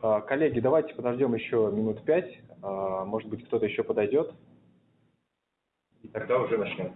А, коллеги, давайте подождем еще минут пять. А, может быть, кто-то еще подойдет. И тогда уже начнем.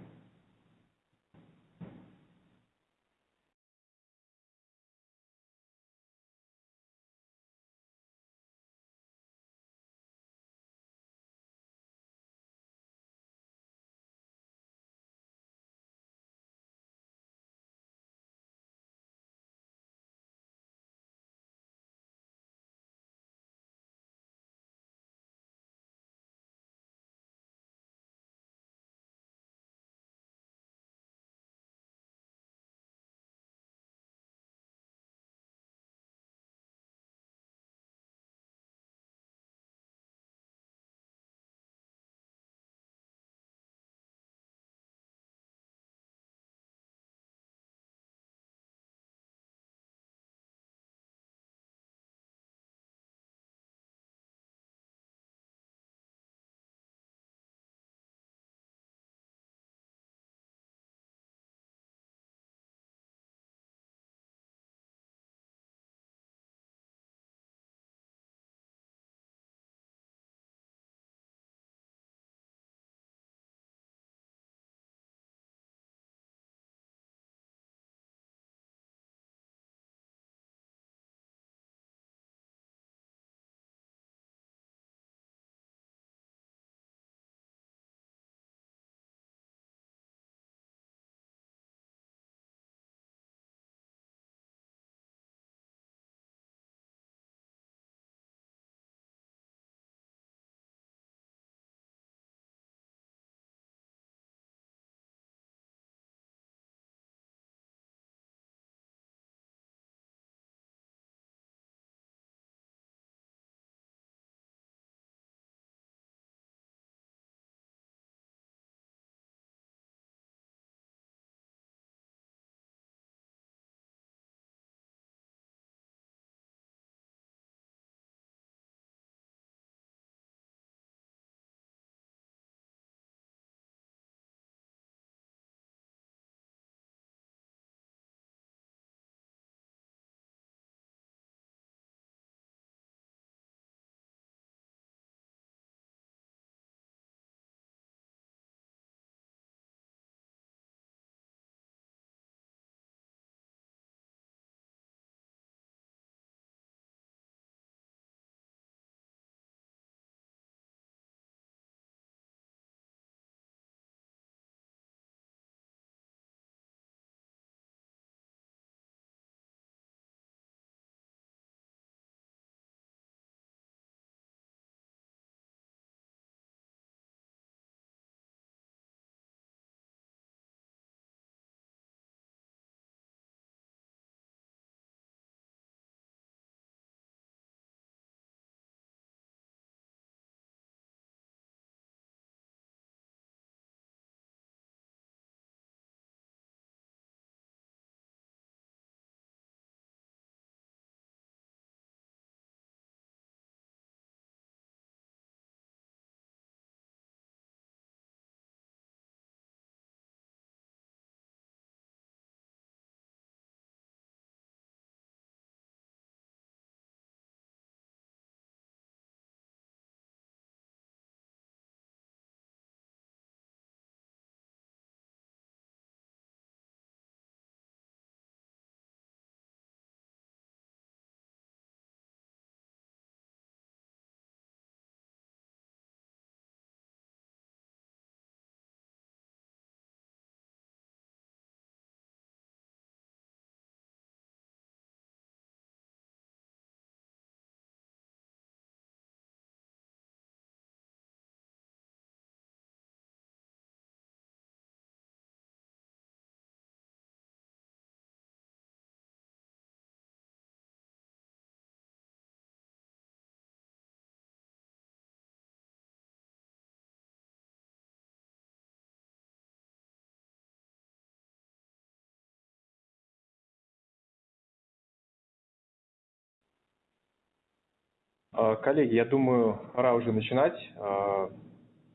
Коллеги, я думаю, пора уже начинать. А,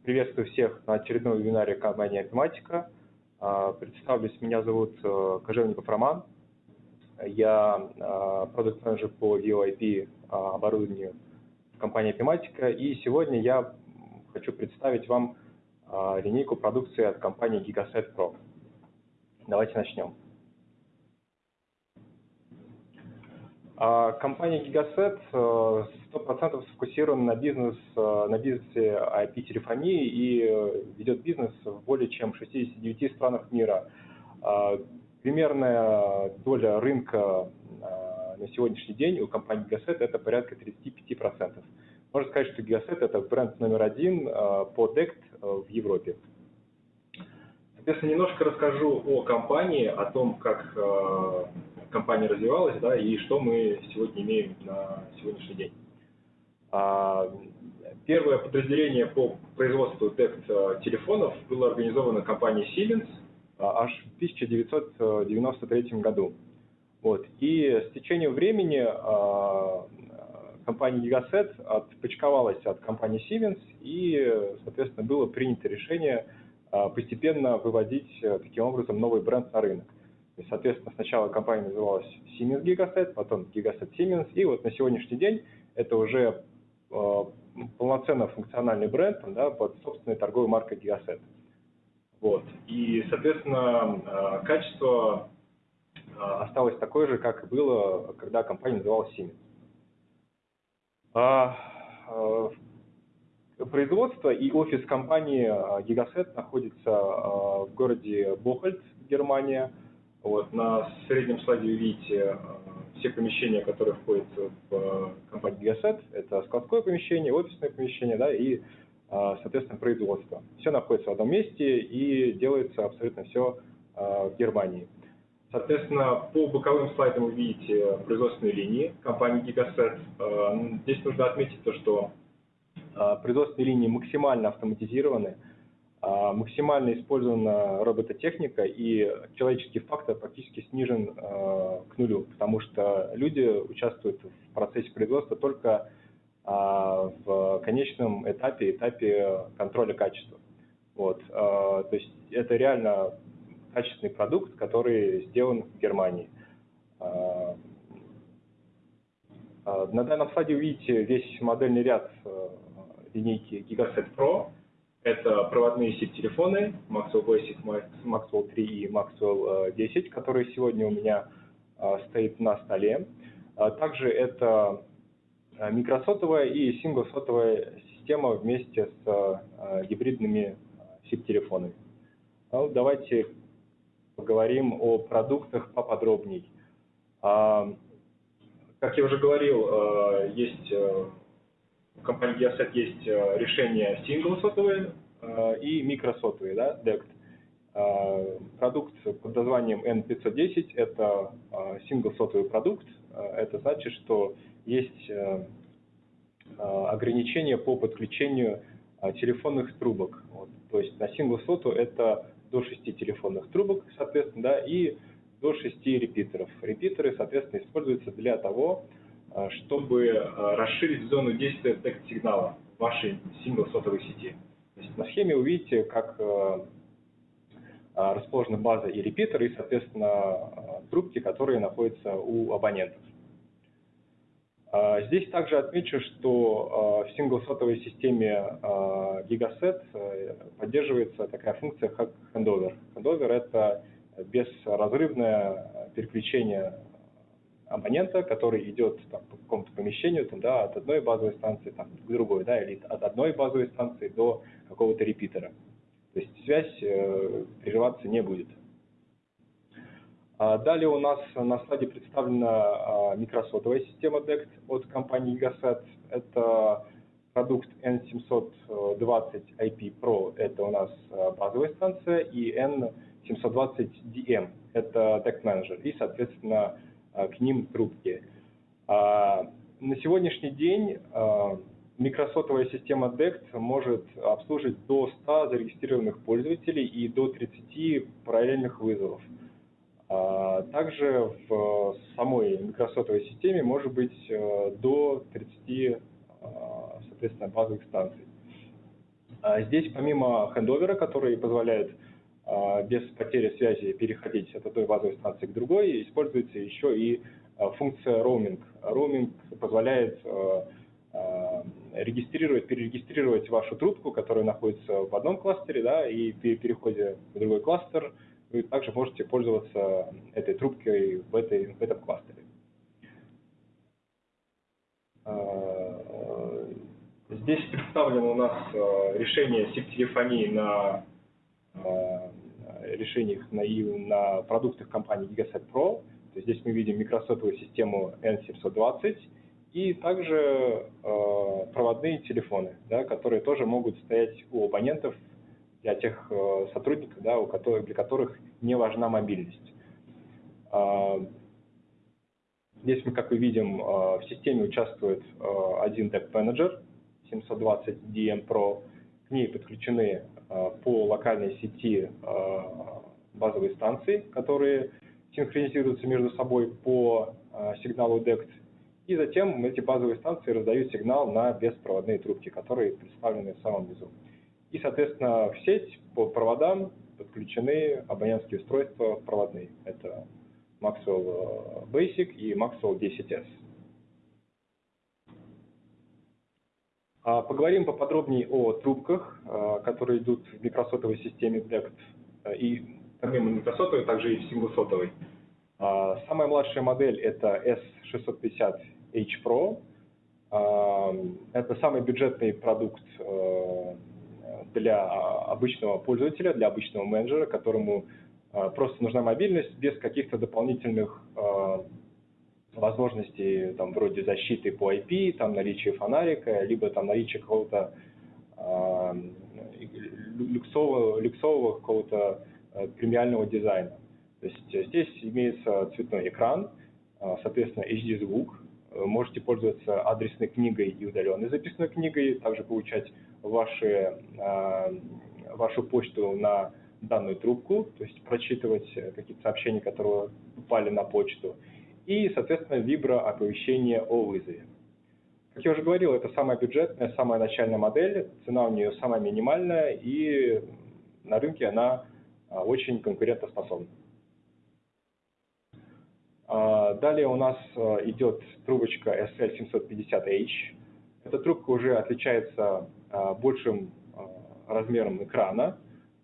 приветствую всех на очередном вебинаре компании «Академатика». А, представлюсь, меня зовут э, Кожевников Роман. Я продукт менеджер по VOIP оборудованию компании Epimatica. И сегодня я хочу представить вам линейку продукции от компании Gigaset Pro. Давайте начнем. Компания Gigaset 100% сфокусирована на, бизнес, на бизнесе IP-телефонии и ведет бизнес в более чем 69 странах мира. Примерная доля рынка на сегодняшний день у компании Gigaset это порядка 35%. Можно сказать, что Gigaset это бренд номер один по DECT в Европе. Соответственно, немножко расскажу о компании, о том, как компания развивалась, да, и что мы сегодня имеем на сегодняшний день. Первое подразделение по производству DECT телефонов было организовано компанией Siemens – аж в 1993 году. Вот. И с течением времени компания Gigaset отпочковалась от компании Siemens, и, соответственно, было принято решение постепенно выводить таким образом новый бренд на рынок. И, соответственно, сначала компания называлась Siemens Gigaset, потом Gigaset Siemens, и вот на сегодняшний день это уже полноценно функциональный бренд да, под собственной торговой маркой Gigaset. Вот. И, соответственно, э, качество э, осталось такое же, как и было, когда компания называлась Siemens. А, э, производство и офис компании Gigaset находится в городе Бохольд, Германия. Вот, на среднем слайде вы видите все помещения, которые входят в компанию Gigaset. Это складское помещение, офисное помещение да, и а, соответственно, производство. Все находится в одном месте и делается абсолютно все в Германии. Соответственно, по боковым слайдам вы видите производственные линии компании. А, здесь нужно отметить то, что производственные линии максимально автоматизированы, максимально использована робототехника и человеческий фактор практически снижен к нулю, потому что люди участвуют в процессе производства только а, в конечном этапе, этапе контроля качества. Вот. А, то есть это реально качественный продукт, который сделан в Германии. А, на данном слайде вы видите весь модельный ряд линейки Gigaset Pro. Это проводные сеть-телефоны Maxwell Basic, Maxwell 3 и Maxwell 10, которые сегодня у меня стоит на столе. Также это Э, микросотовая и синглсотовая система вместе с э, гибридными SIP-телефонами. Ну, давайте поговорим о продуктах поподробней. А, как я уже говорил, э, есть компании Geoset есть решение синглсотовые и микросотовые, да, DECT. Продукт под названием N510 – это синглсотовый продукт. Это значит, что есть э, э, ограничения по подключению э, телефонных трубок. Вот. То есть на сингл соту это до 6 телефонных трубок, соответственно, да, и до 6 репитеров. Репитеры, соответственно, используются для того, чтобы расширить зону действия текст-сигнала вашей сингл-сотовой сети. То есть на схеме вы видите, как расположена база и репитер, и, соответственно, трубки, которые находятся у абонентов. Здесь также отмечу, что в синглсотовой системе Gigaset э, поддерживается такая функция, как handover. Handover – это безразрывное переключение абонента, который идет там, по какому-то помещению там, да, от одной базовой станции там, к другой, да, или от одной базовой станции до какого-то репитера. То есть связь э, прерываться не будет. А далее у нас на слайде представлена а, микросотовая система DECT от компании Gigaset. Это продукт N720 IP Pro, это у нас а, базовая станция, и N720DM, это DECT Manager, и, соответственно, к ним трубки. На сегодняшний день микросотовая система DECT может обслуживать до 100 зарегистрированных пользователей и до 30 параллельных вызовов. А также в самой микросотовой системе может быть э, до 30 а, соответственно, базовых станций. А здесь помимо хендовера, который позволяет без потери связи переходить от одной базовой станции к другой, используется еще и функция роуминг. Роуминг позволяет регистрировать, перерегистрировать вашу трубку, которая находится в одном кластере, да, и при переходе в другой кластер вы также можете пользоваться этой трубкой в, этой, в этом кластере. Здесь представлено у нас решение SIP-телефонии на решениях на, на продуктах компании Gigaset Pro. То есть здесь мы видим микросотовую систему N720 и также э, проводные телефоны, да, которые тоже могут стоять у абонентов для тех э, сотрудников, да, у которых, для которых не важна мобильность. Э, здесь мы, как вы видим, э, в системе участвует э, один Deck Manager 720 DM Pro. К ней подключены э, по локальной сети э, базовые станции, которые синхронизируются между собой по э, сигналу DECT и затем эти базовые станции раздают сигнал на беспроводные трубки, которые представлены в самом низу. И, соответственно, в сеть по проводам подключены абонентские устройства проводные. Это Maxwell э, Basic и Maxwell 10S. А поговорим поподробнее о трубках, э, которые идут в микросотовой системе DECT. Э, и помимо микросотовой, также и в синглсотовой. А, самая младшая модель это S650 H Pro. Это самый бюджетный продукт для обычного пользователя, для обычного менеджера, которому просто нужна мобильность без каких-то дополнительных возможностей, там, вроде защиты по IP, там, наличия фонарика, либо там наличие какого-то люксового, люксового какого-то премиального дизайна. То есть здесь имеется цветной экран, соответственно, HD-звук, Э, можете пользоваться адресной книгой и удаленной записной книгой, также получать ваши, а, вашу почту на данную трубку, то есть прочитывать какие-то сообщения, которые упали на почту, и, соответственно, вибро-оповещение о вызове. Как я уже говорил, это самая бюджетная, самая начальная модель, цена у нее самая минимальная, и на рынке она а, очень конкурентоспособна. А, далее у нас а, идет трубочка SL750H. Эта трубка уже отличается большим размером экрана.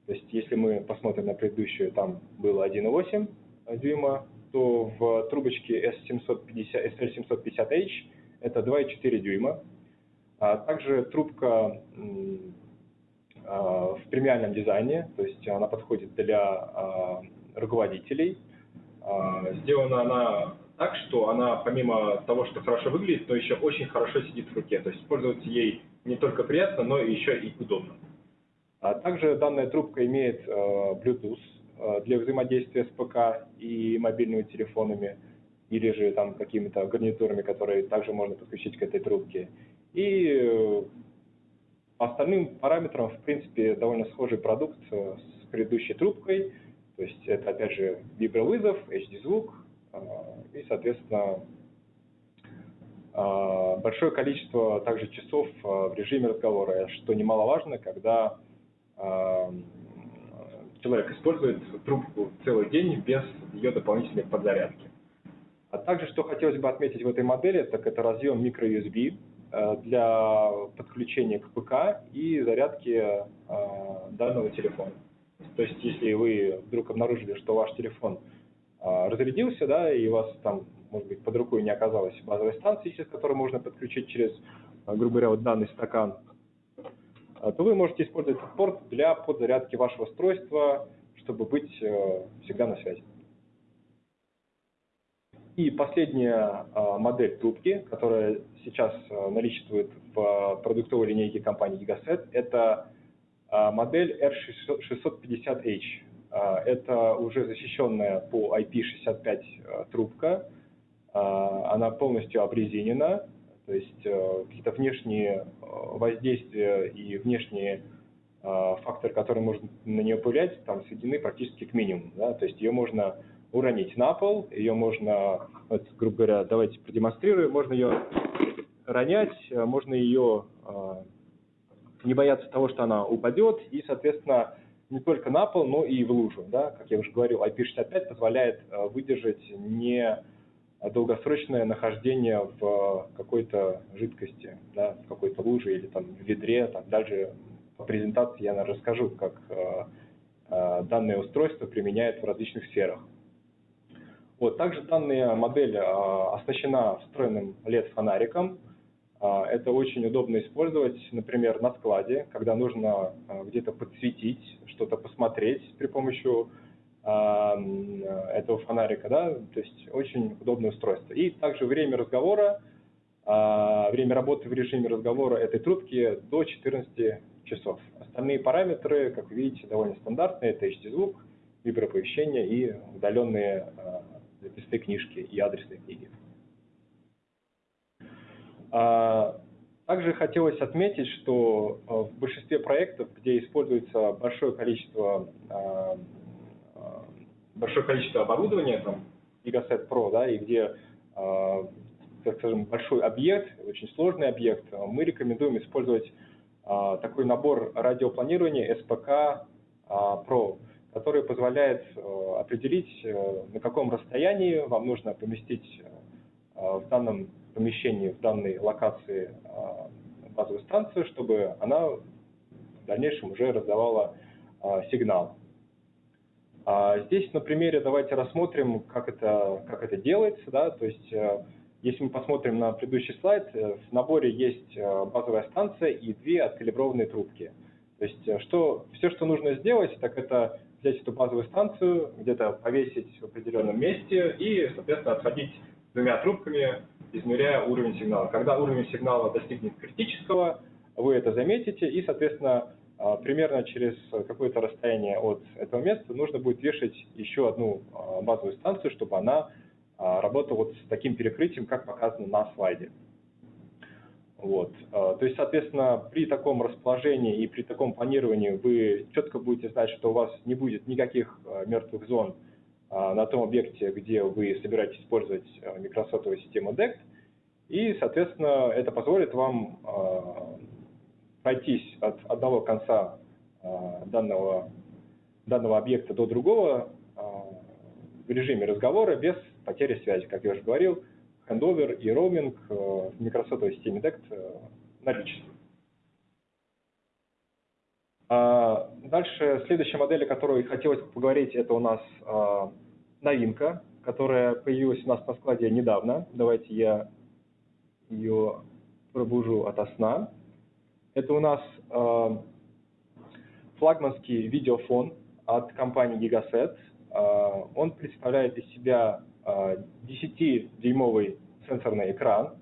То есть если мы посмотрим на предыдущую, там было 1,8 дюйма, то в трубочке S750, SL750H это 2,4 дюйма. также трубка в премиальном дизайне, то есть она подходит для руководителей – а, сделана она так, что она помимо того, что хорошо выглядит, но еще очень хорошо сидит в руке. То есть пользоваться ей не только приятно, но еще и удобно. А также данная трубка имеет Bluetooth для взаимодействия с ПК и мобильными телефонами, или же там какими-то гарнитурами, которые также можно подключить к этой трубке. И э, остальным параметрам, в принципе, довольно схожий продукт с предыдущей трубкой – то есть это, опять же, вибровызов, HD-звук и, соответственно, большое количество также часов в режиме разговора, что немаловажно, когда человек использует трубку целый день без ее дополнительной подзарядки. А также, что хотелось бы отметить в этой модели, так это разъем microUSB для подключения к ПК и зарядки данного телефона. То есть, если вы вдруг обнаружили, что ваш телефон а, разрядился, да, и у вас там, может быть, под рукой не оказалось базовой станции, через которую можно подключить через, грубо говоря, вот данный стакан, то вы можете использовать этот порт для подзарядки вашего устройства, чтобы быть э, всегда на связи. И последняя модель трубки, которая сейчас э, наличествует в продуктовой линейке компании Gigaset, это а, модель R650H. А, это уже защищенная по IP65 а, трубка. Она полностью обрезинена, то есть э, какие-то внешние э, воздействия и внешние факторы, которые можно на нее повлиять, там сведены практически к минимуму. Да? То есть ее можно уронить на пол, ее можно, вот, грубо говоря, давайте продемонстрирую, можно ее ронять, можно ее не бояться того, что она упадет, и, соответственно, не только на пол, но и в лужу. Да? Как я уже говорил, IP65 позволяет э, выдержать не, долгосрочное нахождение в какой-то жидкости, да, в какой-то луже или там в ведре. Там, дальше по презентации я наверное, расскажу, как данное устройство применяет в различных сферах. Вот, также данная модель оснащена встроенным LED-фонариком, это очень удобно использовать, например, на складе, когда нужно где-то подсветить, что-то посмотреть при помощи этого фонарика, да, то есть очень удобное устройство. И также время разговора, время работы в режиме разговора этой трубки до 14 часов. Остальные параметры, как вы видите, довольно стандартные, это HD-звук, виброповещение и удаленные записные книжки и адресные книги. А, также хотелось отметить, что а, в большинстве проектов, где используется большое количество, а, большое количество оборудования, там, Gigaset Pro, да, и где, так скажем, большой объект, очень сложный объект, мы рекомендуем использовать такой набор радиопланирования SPK Pro, который позволяет определить, на каком расстоянии вам нужно поместить в данном помещении в данной локации а, базовую станцию, чтобы она в дальнейшем уже раздавала а, сигнал. А здесь на примере давайте рассмотрим, как это, как это делается. Да? То есть, э, если мы посмотрим на предыдущий слайд, э, в наборе есть э, базовая станция и две откалиброванные трубки. То есть, что, все, что нужно сделать, так это взять эту базовую станцию, где-то повесить в определенном месте и, соответственно, отходить двумя трубками измеряя уровень сигнала. Когда уровень сигнала достигнет критического, вы это заметите, и, соответственно, примерно через какое-то расстояние от этого места нужно будет вешать еще одну а, базовую станцию, чтобы она а, работала вот с таким перекрытием, как показано на слайде. Вот. То есть, соответственно, при таком расположении и при таком планировании вы четко будете знать, что у вас не будет никаких мертвых зон, а, на том объекте, где вы собираетесь использовать а, микросотовую систему DECT, и, соответственно, это позволит вам а, пройтись от одного конца данного, данного объекта до другого в режиме разговора без потери связи. Как я уже говорил, хендовер и роуминг в микросотовой системе DECT наличествуют. Дальше, следующая модель, о которой хотелось поговорить, это у нас новинка, которая появилась у нас на складе недавно. Давайте я ее пробужу ото сна. Это у нас э, флагманский видеофон от компании Gigaset. Э, он представляет из себя э, 10-дюймовый сенсорный экран,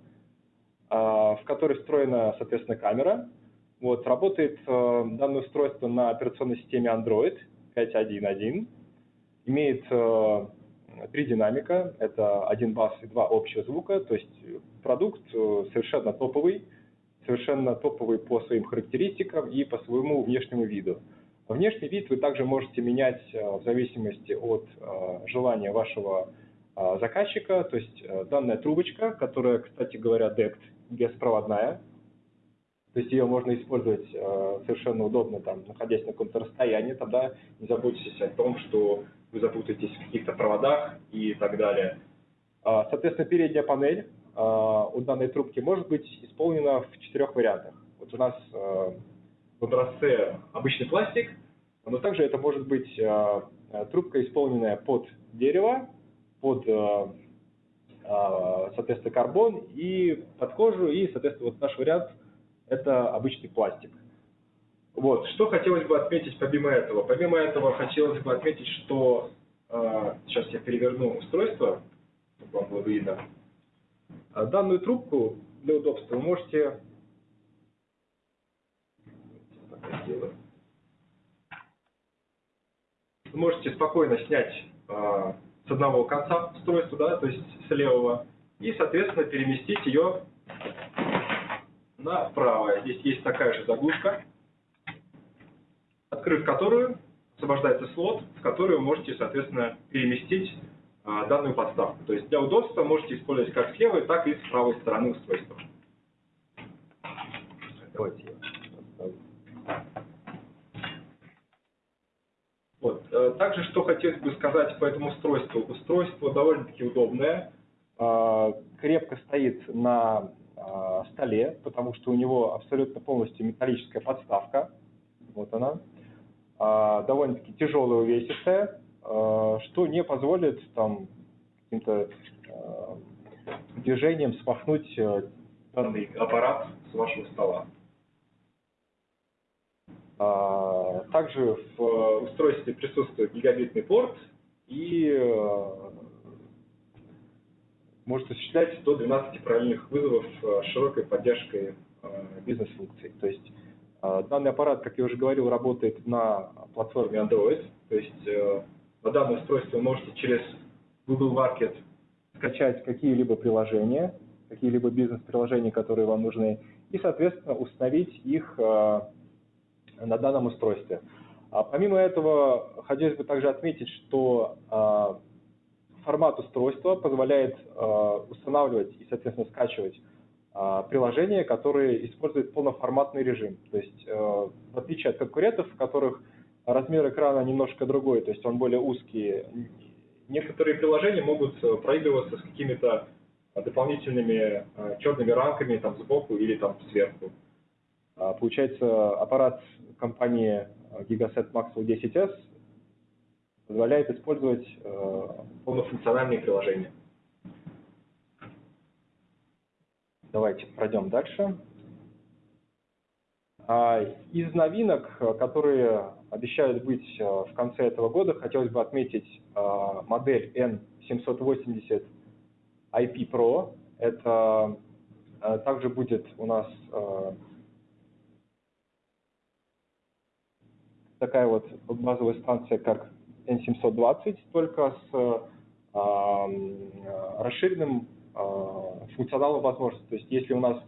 э, в который встроена, соответственно, камера. Вот, работает э, данное устройство на операционной системе Android 5.1.1 имеет э, три динамика, это один бас и два общих звука, то есть продукт э, совершенно топовый, совершенно топовый по своим характеристикам и по своему внешнему виду. Внешний вид вы также можете менять э, в зависимости от желания вашего заказчика, то есть данная трубочка, которая, кстати говоря, DECT, беспроводная, то есть ее можно использовать совершенно удобно, там, находясь на каком-то расстоянии, тогда не заботьтесь о том, что вы запутаетесь в каких-то проводах и так далее. А, соответственно, передняя панель у данной трубки может быть исполнена в четырех вариантах. Вот у нас а, в образце обычный пластик, но также это может быть трубка, исполненная под дерево, под, соответственно, карбон и под кожу, и, соответственно, вот наш вариант – это обычный пластик. Вот, что хотелось бы отметить помимо этого? Помимо этого хотелось бы отметить, что э, сейчас я переверну устройство, чтобы вам было видно. А данную трубку для удобства вы можете вы можете спокойно снять э, с одного конца устройства, да, то есть с левого, и, соответственно, переместить ее на правое. Здесь есть такая же заглушка открыв которую освобождается слот, в который вы можете, соответственно, переместить а, данную подставку. То есть для удобства можете использовать как с левой, так и с правой стороны устройства. Давайте вот. Э, также, что хотелось бы сказать по этому устройству. Устройство довольно-таки удобное. крепко стоит на столе, потому что у него абсолютно полностью металлическая подставка. Вот она. Довольно-таки тяжелая, увесистая, что не позволит там каким-то движением смахнуть данный аппарат с вашего стола. А, также в устройстве присутствует гигабитный порт и э, может осуществлять до 12 параллельных вызовов с широкой поддержкой э, бизнес-функций. То есть э, данный аппарат, как я уже говорил, работает на платформе Android. То есть на данное устройство вы можете через Google Market скачать какие-либо приложения, какие-либо бизнес-приложения, которые вам нужны, и, соответственно, установить их э, на данном устройстве. А помимо этого, хотелось бы также отметить, что э, формат устройства позволяет э, устанавливать и, соответственно, скачивать приложения, которые используют полноформатный режим. То есть, в отличие от конкурентов, в которых размер экрана немножко другой, то есть он более узкий, некоторые приложения могут проигрываться с какими-то дополнительными э, черными рамками там сбоку или там сверху. А, получается, аппарат компании э, Gigaset Maxwell 10S позволяет использовать э, полнофункциональные приложения. Давайте пройдем дальше. А, из новинок, которые обещают быть в конце этого года, хотелось бы отметить модель N780 IP Pro. Это э, также будет у нас э, такая вот базовая станция, как N720, только с э, расширенным функционалом возможностей. То есть если у нас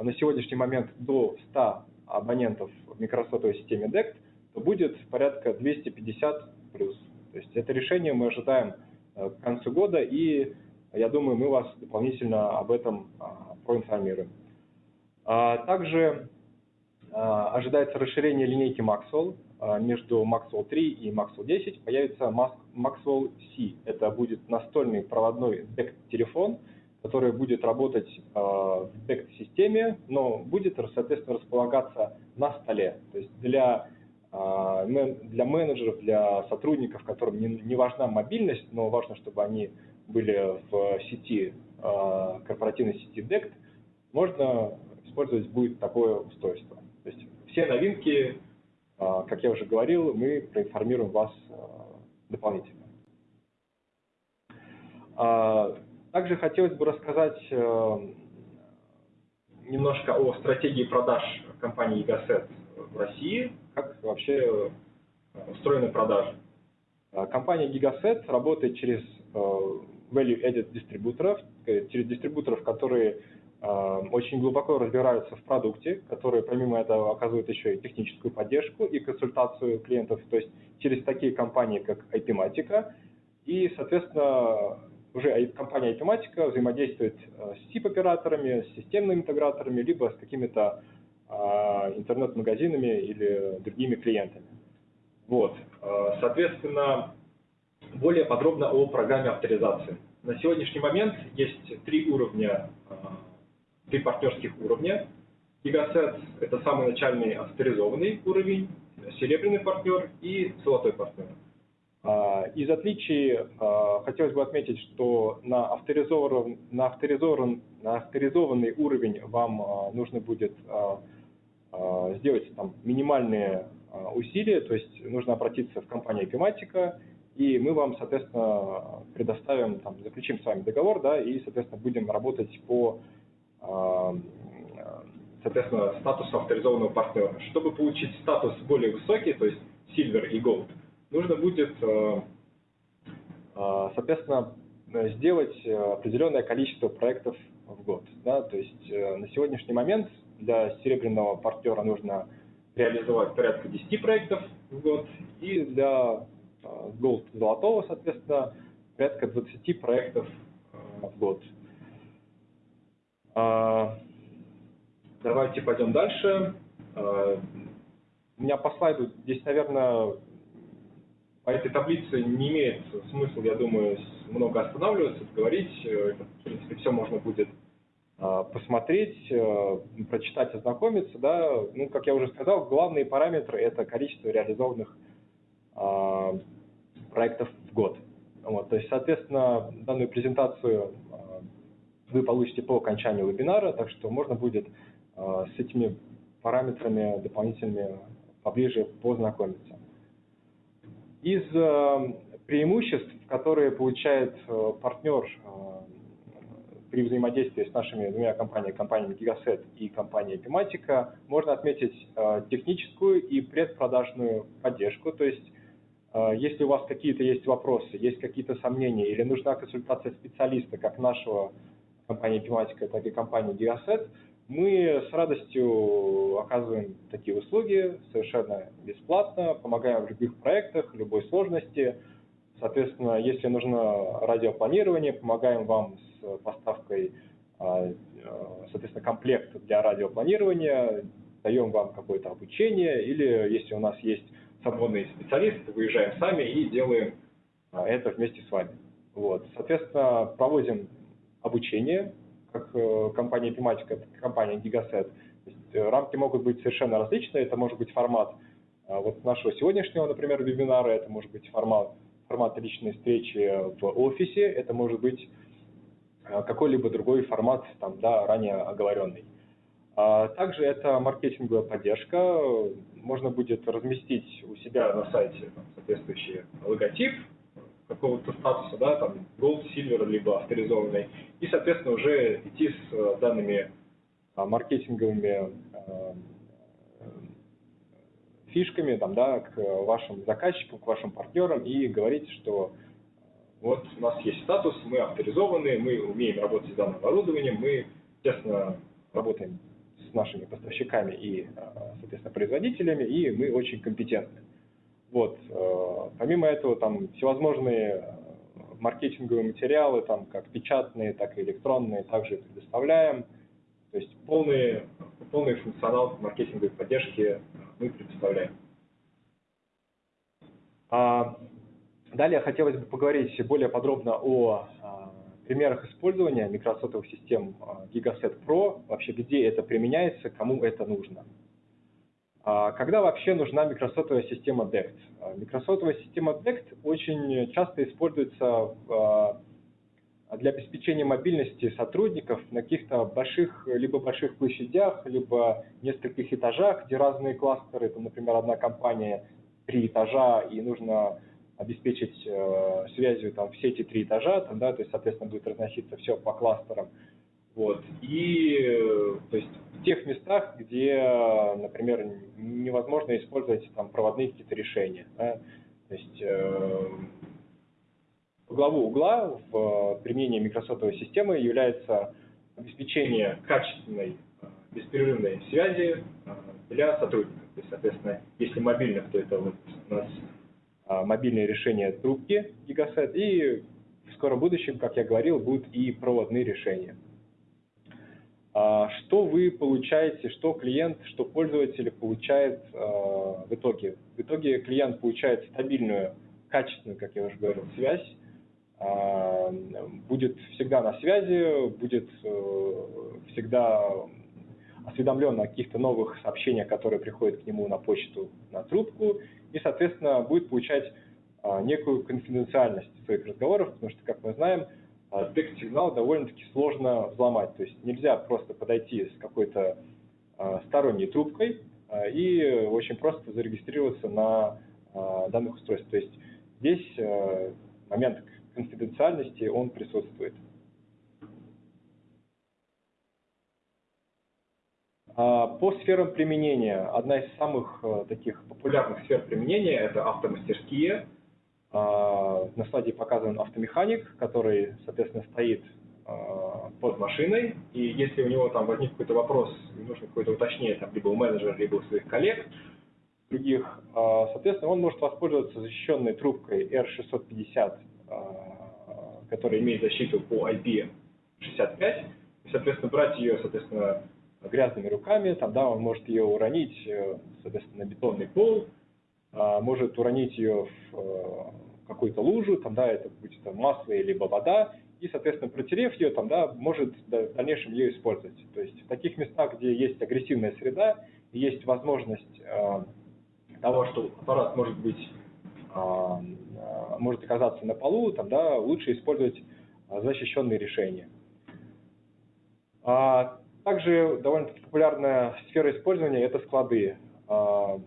на сегодняшний момент до 100 абонентов в микросотовой системе DECT, то будет порядка 250 плюс. То есть это решение мы ожидаем к концу года и я думаю, мы вас дополнительно об этом а, проинформируем. А, также а, ожидается расширение линейки Maxwell. Между Maxwell 3 и Maxwell 10 появится Maxwell C. Это будет настольный проводной DECT-телефон, который будет работать в DECT-системе, но будет, соответственно, располагаться на столе. То есть для для менеджеров, для сотрудников, которым не, не важна мобильность, но важно, чтобы они были в сети, а, корпоративной сети DECT, можно использовать будет такое устройство. То есть все новинки, а, как я уже говорил, мы проинформируем вас а, дополнительно. Также хотелось бы рассказать немножко о стратегии продаж компании Egaset в России, вообще устроены продажи. Компания Gigaset работает через value-added дистрибуторов, э, через дистрибуторов, которые э, очень глубоко разбираются в продукте, которые помимо этого оказывают еще и техническую поддержку и консультацию клиентов, то есть через такие компании, как IP-матика, и, соответственно, уже компания IP-матика взаимодействует э, с SIP-операторами, с системными интеграторами, либо с какими-то интернет-магазинами или другими клиентами. Вот. Соответственно, более подробно о программе авторизации. На сегодняшний момент есть три уровня, а, три партнерских уровня. Gigaset – это самый начальный авторизованный уровень, серебряный партнер и золотой партнер. А, из отличий а, хотелось бы отметить, что на, авторизован, на, авторизован, на авторизованный уровень вам нужно будет сделать там, минимальные усилия, то есть нужно обратиться в компанию Epimatica и мы вам, соответственно, предоставим, там, заключим с вами договор, да, и, соответственно, будем работать по, а, соответственно, статусу авторизованного партнера. Чтобы получить статус более высокий, то есть Silver и Gold, нужно будет, а, а, соответственно, сделать определенное количество проектов в год. Да? То есть э, на сегодняшний момент для серебряного партнера нужно реализовать порядка 10 проектов в год, и для Gold золотого, соответственно, порядка 20 проектов э, в год. А, давайте пойдем дальше. А, у меня по слайду здесь, наверное, по этой таблице не имеет смысла, я думаю, много останавливаться, говорить. В принципе, все можно будет а, посмотреть, э, прочитать, ознакомиться. Да. Ну, как я уже сказал, главные параметры – это количество реализованных а, проектов в год. Вот, то есть, соответственно, данную презентацию а, вы получите по окончанию вебинара, так что можно будет с этими параметрами дополнительными поближе познакомиться. Из преимуществ, которые получает э, партнер при взаимодействии с нашими двумя компаниями, компаниями Gigaset и компанией Epimatica, можно отметить э, техническую и предпродажную поддержку. То есть, э, если у вас какие-то есть вопросы, есть какие-то сомнения или нужна консультация специалиста, как нашего компании Epimatica, так и компании Gigaset, мы с радостью оказываем такие услуги совершенно бесплатно, помогаем в любых проектах, любой сложности. Соответственно, если нужно радиопланирование, помогаем вам с поставкой, а, а, соответственно, комплект для радиопланирования, даем вам какое-то обучение, или если у нас есть свободный специалист, выезжаем сами и делаем а, это вместе с вами. Вот. Соответственно, проводим обучение, как э, компания и компания Gigaset. Э, рамки могут быть совершенно различные. Это может быть формат вот нашего сегодняшнего, например, вебинара, это может быть формат, формат личной встречи в офисе, это может быть Э, какой-либо другой формат, там, да, ранее оговоренный. А также это маркетинговая поддержка. Можно будет разместить у себя на сайте соответствующий логотип какого-то статуса, да, там Gold, Silver, либо авторизованный, и, соответственно, уже идти с э, данными а, маркетинговыми э, фишками там, да, к вашим заказчикам, к вашим партнерам и говорить, что вот у нас есть статус, мы авторизованы, мы умеем работать с данным оборудованием, мы тесно работаем с нашими поставщиками и, а, соответственно, производителями, и мы очень компетентны. Вот. Э, помимо этого, там всевозможные э, маркетинговые материалы, там, как печатные, так и электронные, также предоставляем. То есть полный, полный функционал маркетинговой поддержки мы предоставляем. А Далее хотелось бы поговорить более подробно о а, примерах использования микросотовых систем а, Gigaset Pro, вообще где это применяется, кому это нужно. Когда вообще нужна микросотовая система DECT? Микросотовая система DECT очень часто используется для обеспечения мобильности сотрудников на каких-то больших, либо больших площадях, либо нескольких этажах, где разные кластеры, там, например, одна компания три этажа, и нужно обеспечить э, связью там все эти три этажа, там, да, то есть, соответственно, будет разноситься все по кластерам. Вот. И э, то есть, в тех местах, где, например, невозможно использовать там, проводные какие-то решения. Да, то есть, э, главу угла в применении микросотовой системы является обеспечение качественной э, беспрерывной связи э, для сотрудников. То есть, соответственно, если мобильных, то это вот у нас мобильные решения трубки Gigaset, и в скором будущем, как я говорил, будут и проводные решения. А, что вы получаете, что клиент, что пользователь получает в итоге? В итоге клиент получает стабильную, качественную, как я уже говорил, связь, будет всегда на связи, будет э, всегда осведомлен о каких-то новых сообщениях, которые приходят к нему на почту, на трубку, и, соответственно, будет получать а, некую конфиденциальность своих разговоров, потому что, как мы знаем, а, текст-сигнал довольно-таки сложно взломать. То есть нельзя просто подойти с какой-то сторонней трубкой и очень просто зарегистрироваться на данных устройствах. То есть здесь момент конфиденциальности, он присутствует. А, по сферам применения, одна из самых э, таких популярных сфер применения – это автомастерские. А, на слайде показан автомеханик, который, соответственно, стоит а, под машиной, и если у него там возник какой-то вопрос, нужно какое-то уточнение, там, либо у менеджера, либо у своих коллег, других, соответственно, он может воспользоваться защищенной трубкой R650, которая имеет защиту по IP65, и, соответственно, брать ее, соответственно, грязными руками, там, да, он может ее уронить, э, соответственно, на бетонный пол, может уронить ее в какую-то лужу, там, да, это будет там, масло либо вода, и, соответственно, протерев ее, там, да, может в дальнейшем ее использовать. То есть в таких местах, где есть агрессивная среда, есть возможность э, того, что аппарат может быть, э, может оказаться на полу, там, да, лучше использовать защищенные решения. А также довольно популярная сфера использования – это склады. А,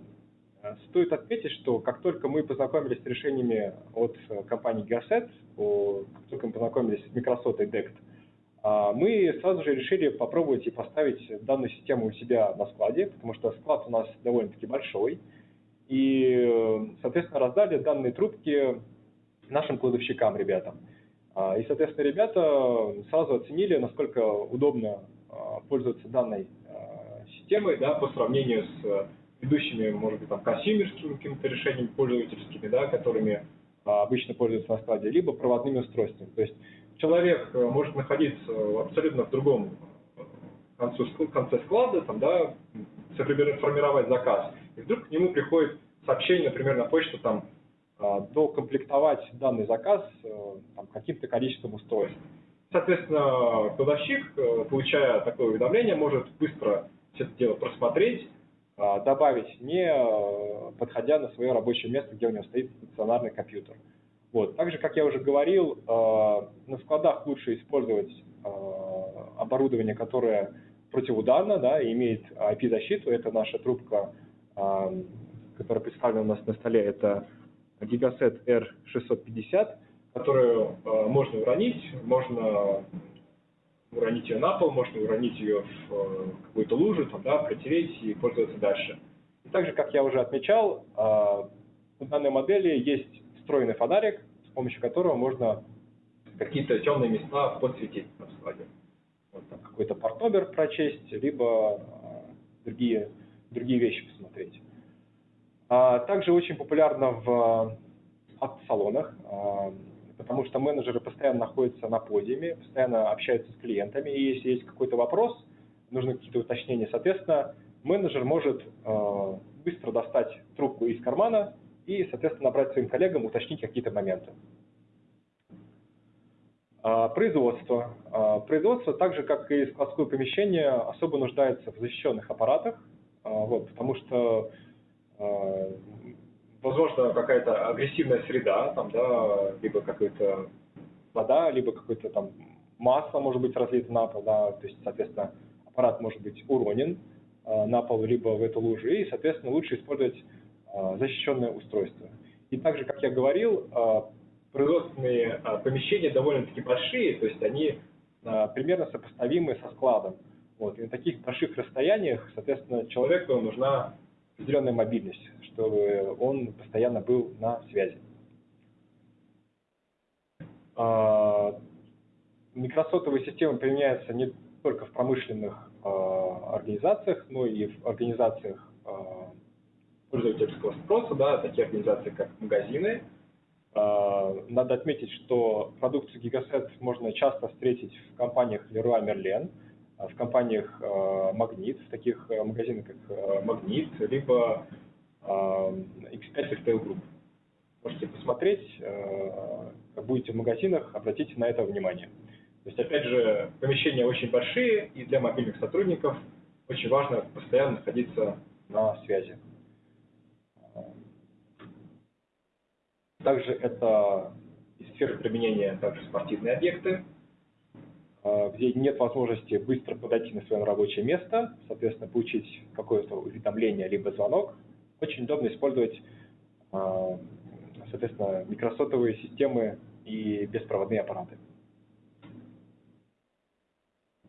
стоит отметить, что как только мы познакомились с решениями от компании Gasset, как только мы познакомились с Microsoft и DECT, а, мы сразу же решили попробовать и поставить данную систему у себя на складе, потому что склад у нас довольно-таки большой. И, соответственно, раздали данные трубки нашим кладовщикам, ребятам. А, и, соответственно, ребята сразу оценили, насколько удобно а, пользоваться данной а, системой да, по сравнению с ведущими, может быть, там, консюмерскими какими-то решениями пользовательскими, да, которыми обычно пользуются на складе, либо проводными устройствами. То есть человек может находиться абсолютно в другом конце склада, там, да, сформировать заказ, и вдруг к нему приходит сообщение, например, на почту, там, а, докомплектовать данный заказ э, каким-то количеством устройств. Соответственно, кладовщик, э, получая такое уведомление, может быстро все это дело просмотреть, а, добавить, не э, подходя на свое рабочее место, где у него стоит стационарный компьютер. Вот. Также, как я уже говорил, на складах лучше использовать оборудование, которое противоударно, да, имеет IP-защиту. Это наша трубка, которая представлена у нас на столе. Это Gigaset R650, которую э, можно уронить, можно уронить ее на пол, можно уронить ее в э, какую-то лужу, там, да, протереть и пользоваться дальше. И также, как я уже отмечал, э, у данной модели есть встроенный фонарик, с помощью которого можно какие-то темные места подсветить на складе. Вот, какой-то портобер прочесть, либо другие, другие вещи посмотреть. А, также очень популярно в автосалонах, а, потому что менеджеры постоянно находятся на подиуме, постоянно общаются с клиентами, и если есть какой-то вопрос, нужны какие-то уточнения, соответственно, менеджер может а, быстро достать трубку из кармана и, соответственно, набрать своим коллегам, уточнить какие-то моменты. Производство. Производство, так же как и складское помещение, особо нуждается в защищенных аппаратах, вот, потому что Э, возможно, какая-то агрессивная среда, там, да, либо какая-то вода, либо какое-то там масло может быть разлито на пол, да, то есть, соответственно, аппарат может быть уронен э, на пол, либо в эту лужу, и, соответственно, лучше использовать защищенное устройство. И также, как я говорил, производственные помещения довольно-таки большие, то есть они примерно сопоставимы со складом. Вот. И на таких больших расстояниях, соответственно, человеку нужна определенная мобильность, чтобы он постоянно был на связи. А, микросотовые системы применяются не только в промышленных а, организациях, но и в организациях а, пользовательского спроса, да, такие организации, как магазины. Надо отметить, что продукцию Gigaset можно часто встретить в компаниях Leroy Merlin, в компаниях э, Магнит, в таких э, магазинах, как Магнит, либо X5 Retail Group. Можете посмотреть, будете в магазинах, обратите на это внимание. То есть, опять же, помещения очень большие, и для мобильных сотрудников очень важно постоянно находиться на связи. Также это из сферы применения также спортивные объекты, где нет возможности быстро подойти на свое рабочее место, соответственно, получить какое-то уведомление либо звонок, очень удобно использовать, а, соответственно, микросотовые системы и беспроводные аппараты.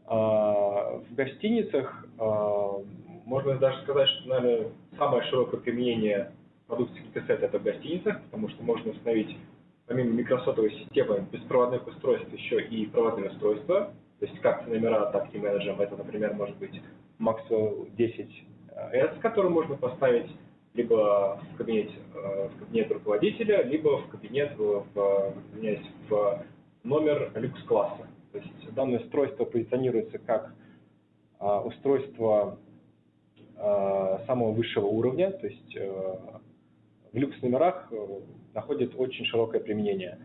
А, в гостиницах можно даже сказать, что, наверное, самое широкое применение продукции Kitaset это в гостиницах, потому что можно установить помимо микросотовой системы беспроводных устройств еще и проводные устройства, то есть как номера, так и менеджером. Это, например, может быть Maxwell 10S, который можно поставить либо в кабинет, э, в кабинет руководителя, либо в кабинет, в, извиняюсь, в номер люкс-класса. То есть данное устройство позиционируется как устройство самого высшего уровня, то есть в люкс-номерах находит очень широкое применение.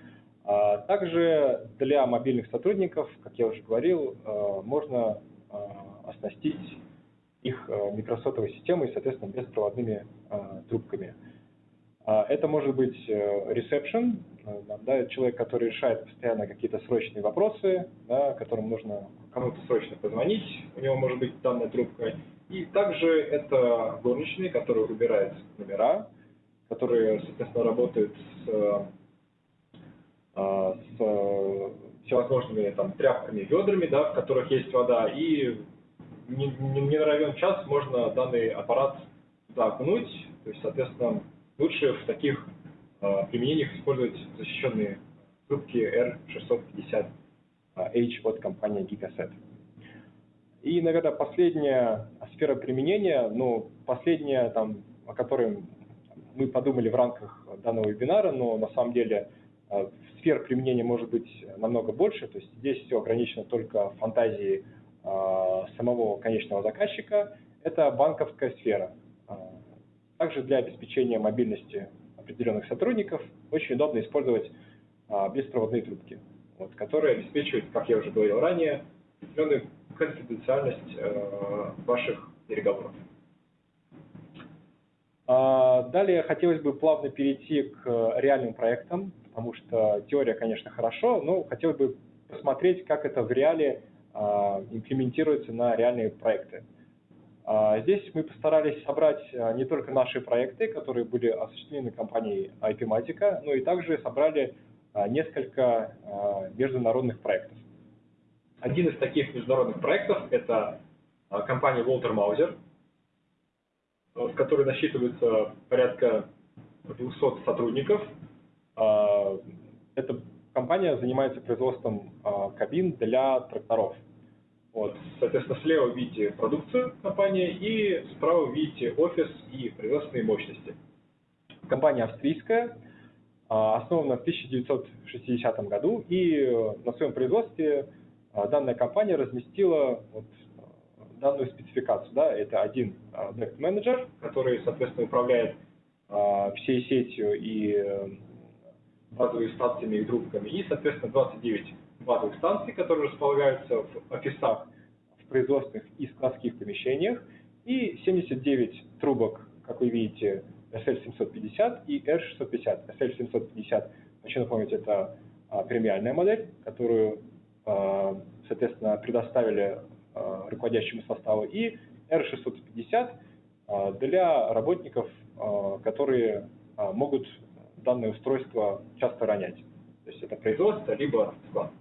А также для мобильных сотрудников, как я уже говорил, можно оснастить их микросотовой системой, соответственно, беспроводными трубками. Это может быть ресепшн, да, человек, который решает постоянно какие-то срочные вопросы, да, которым нужно кому-то срочно позвонить, у него может быть данная трубка. И также это горничные, которые убирают номера, которые, соответственно, работают с, с всевозможными там, тряпками, ведрами, да, в которых есть вода, и не, не, не равен час можно данный аппарат туда окунуть, то есть, соответственно, лучше в таких э, применениях использовать защищенные трубки R650H от компании Gigaset. И, наверное, последняя сфера применения, ну, последняя, там, о которой мы подумали в рамках данного вебинара, но на самом деле э, сфер применения может быть намного больше, то есть здесь все ограничено только фантазией э, самого конечного заказчика, это банковская сфера. Также для обеспечения мобильности определенных сотрудников очень удобно использовать беспроводные трубки, вот, которые обеспечивают, как я уже говорил ранее, определенную конфиденциальность э, ваших переговоров. А, далее хотелось бы плавно перейти к реальным проектам, потому что теория, конечно, хорошо, но хотелось бы посмотреть, как это в реале а, имплементируется на реальные проекты. А, здесь мы постарались собрать а, не только наши проекты, которые были осуществлены компанией IPMatica, но и также собрали несколько международных проектов. Один из таких международных проектов – это компания Walter Mauser, в которой насчитывается порядка 200 сотрудников. Эта компания занимается производством кабин для тракторов – вот, соответственно, слева видите продукцию компании и справа видите офис и производственные мощности. Компания австрийская, а, основана в 1960 году, и э, на своем производстве а, данная компания разместила вот э, данную спецификацию. Да, это один Direct а, Manager, который, соответственно, управляет всей сетью и э, базовыми станциями и трубками, и, соответственно, 29 базовых станций, которые располагаются в офисах, в производственных и складских помещениях, и 79 трубок, как вы видите, SL750 и R650. SL750, хочу напомнить, это а, премиальная модель, которую, а, соответственно, предоставили а, руководящему составу, и R650 а, для работников, а, которые могут данное устройство часто ронять. То есть это производство, либо склад.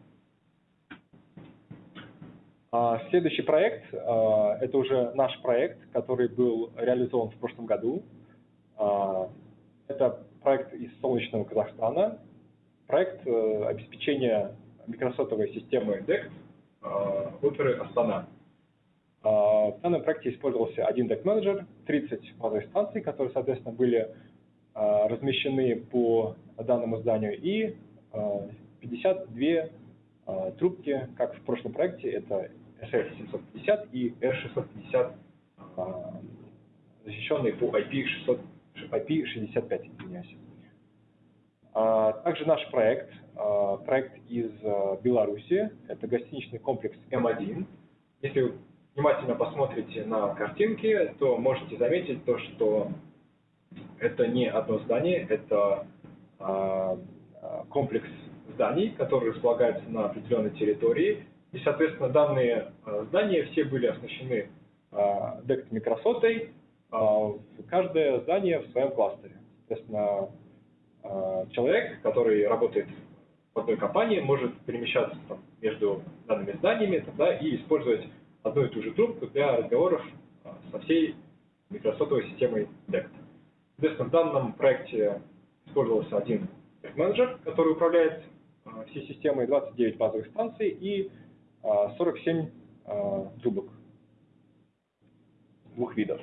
А, следующий проект, это уже наш проект, который был реализован в прошлом году. Это проект из солнечного Казахстана, проект э, обеспечения микросотовой системы DECT оперы Астана. В данном проекте использовался один DECT менеджер 30 базовых станций, которые, соответственно, были размещены по данному зданию, и 52 трубки, как в прошлом проекте, это SL750 и R650, а, защищенные по IP600, IP65, извиняюсь. Также наш проект, проект из Беларуси, это гостиничный комплекс М1. Если вы внимательно посмотрите на картинки, то можете заметить то, что это не одно здание, это комплекс зданий, которые располагаются на определенной территории, и, соответственно, данные э, здания все были оснащены э, микросотой, э, каждое здание в своем кластере. Соответственно, человек, который работает одной компании, может перемещаться там, между данными зданиями да, и использовать одну и ту же трубку для разговоров со всей микросотовой системой DECT. В данном проекте использовался один менеджер, который управляет всей системой, 29 базовых станций и 47 а, трубок двух видов.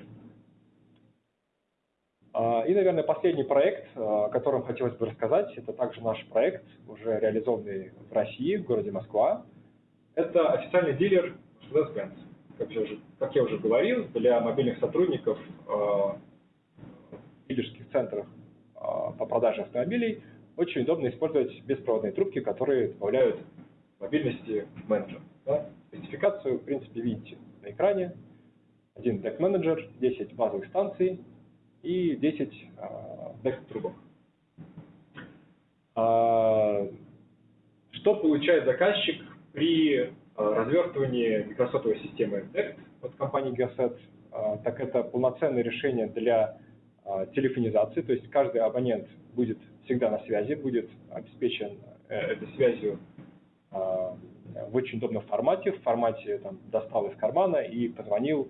А, и, наверное, последний проект, а, о котором хотелось бы рассказать, это также наш проект, уже реализованный в России, в городе Москва. Это официальный дилер Mercedes-Benz. Как, я уже, как я уже говорил, для мобильных сотрудников в дилерских центрах продаже автомобилей очень удобно использовать беспроводные трубки, которые добавляют мобильности менеджер. Да? Спецификацию, в принципе, видите на экране. Один deck менеджер 10 базовых станций и 10 deck трубок. А, что получает заказчик при развертывании микросотовой системы DECT от компании Gigaset? А, так это полноценное решение для а, телефонизации, то есть каждый абонент будет всегда на связи, будет обеспечен э, этой связью а, в очень удобном формате, в формате там, достал из кармана и позвонил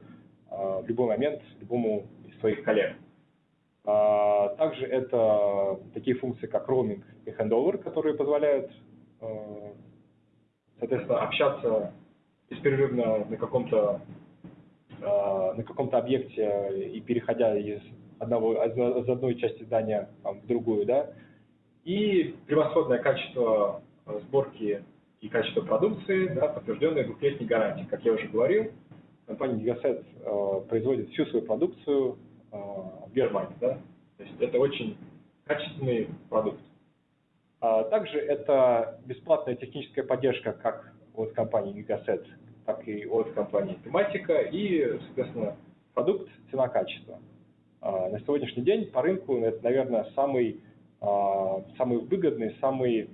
в любой момент любому из своих коллег. Также это такие функции, как роуминг и handover, которые позволяют, соответственно, общаться беспрерывно на каком-то Э, на каком-то объекте и переходя из одного из одной части здания там, в другую, да, и превосходное качество сборки и качество продукции, да, подтвержденное двухлетней гарантией. Как я уже говорил, компания Gigaset э, производит всю свою продукцию в Германии, да, то есть это очень качественный продукт. А также это бесплатная техническая поддержка как от компании Gigaset, так и от компании тематика и, соответственно, продукт, цена, качество. А, на сегодняшний день по рынку это, наверное, самый, а, самый выгодный, самый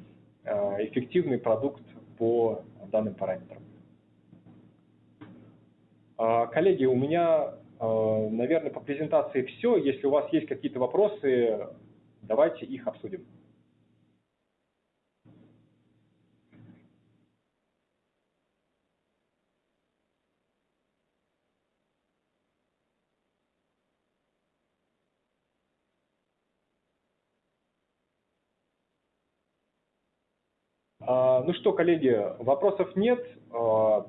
эффективный продукт по данным параметрам. Коллеги, у меня, наверное, по презентации все. Если у вас есть какие-то вопросы, давайте их обсудим. А, ну что, коллеги, вопросов нет. А,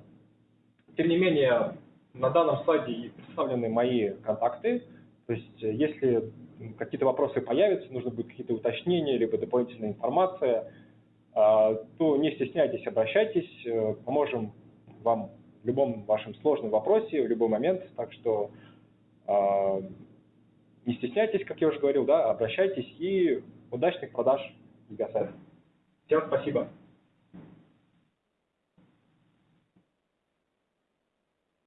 тем не менее, на данном слайде представлены мои контакты. То есть, если какие-то вопросы появятся, нужно будет какие-то уточнения, либо дополнительная информация, а, то не стесняйтесь, обращайтесь, э, поможем вам в любом вашем сложном вопросе, в любой момент. Так что не стесняйтесь, как я уже говорил, да, обращайтесь и удачных продаж Гигасайта. Всем спасибо.